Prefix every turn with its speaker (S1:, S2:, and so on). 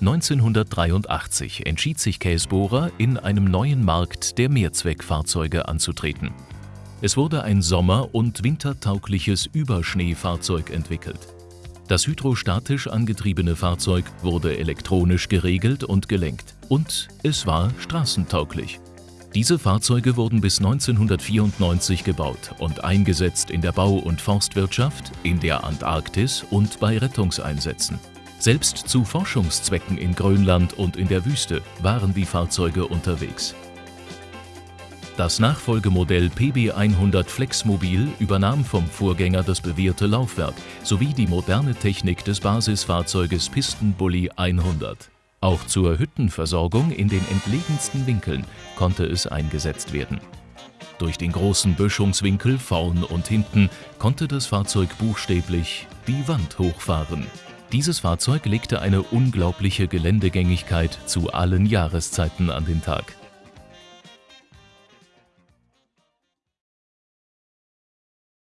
S1: 1983 entschied sich Käsbohrer, in einem neuen Markt der Mehrzweckfahrzeuge anzutreten. Es wurde ein sommer- und wintertaugliches Überschneefahrzeug entwickelt. Das hydrostatisch angetriebene Fahrzeug wurde elektronisch geregelt und gelenkt und es war straßentauglich. Diese Fahrzeuge wurden bis 1994 gebaut und eingesetzt in der Bau- und Forstwirtschaft, in der Antarktis und bei Rettungseinsätzen. Selbst zu Forschungszwecken in Grönland und in der Wüste waren die Fahrzeuge unterwegs. Das Nachfolgemodell PB100 Flexmobil übernahm vom Vorgänger das bewährte Laufwerk sowie die moderne Technik des Basisfahrzeuges Pistenbully 100. Auch zur Hüttenversorgung in den entlegensten Winkeln konnte es eingesetzt werden. Durch den großen Böschungswinkel vorn und hinten konnte das Fahrzeug buchstäblich die Wand hochfahren. Dieses Fahrzeug legte eine unglaubliche Geländegängigkeit zu allen Jahreszeiten an den Tag.